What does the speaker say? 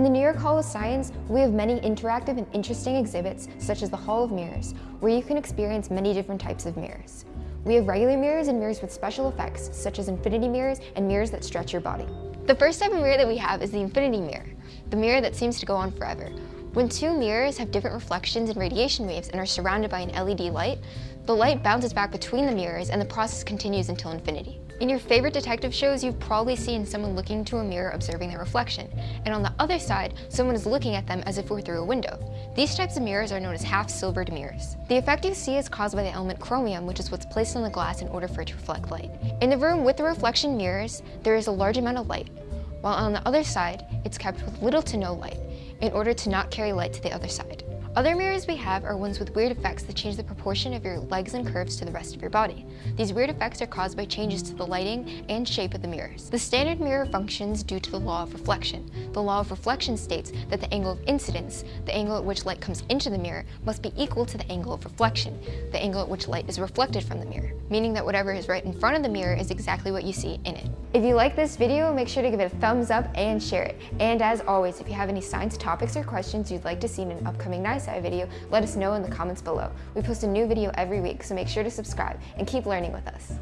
In the New York Hall of Science, we have many interactive and interesting exhibits, such as the Hall of Mirrors, where you can experience many different types of mirrors. We have regular mirrors and mirrors with special effects, such as infinity mirrors and mirrors that stretch your body. The first type of mirror that we have is the infinity mirror, the mirror that seems to go on forever. When two mirrors have different reflections and radiation waves and are surrounded by an LED light, the light bounces back between the mirrors and the process continues until infinity. In your favorite detective shows, you've probably seen someone looking into a mirror observing their reflection, and on the other side, someone is looking at them as if through a window. These types of mirrors are known as half-silvered mirrors. The effect you see is caused by the element chromium, which is what's placed on the glass in order for it to reflect light. In the room with the reflection mirrors, there is a large amount of light, while on the other side, it's kept with little to no light, in order to not carry light to the other side. Other mirrors we have are ones with weird effects that change the proportion of your legs and curves to the rest of your body. These weird effects are caused by changes to the lighting and shape of the mirrors. The standard mirror functions due to the law of reflection. The law of reflection states that the angle of incidence, the angle at which light comes into the mirror, must be equal to the angle of reflection, the angle at which light is reflected from the mirror, meaning that whatever is right in front of the mirror is exactly what you see in it. If you like this video, make sure to give it a thumbs up and share it. And as always, if you have any science topics or questions you'd like to see in an upcoming NYSCI video, let us know in the comments below. We post a new video every week, so make sure to subscribe and keep learning with us.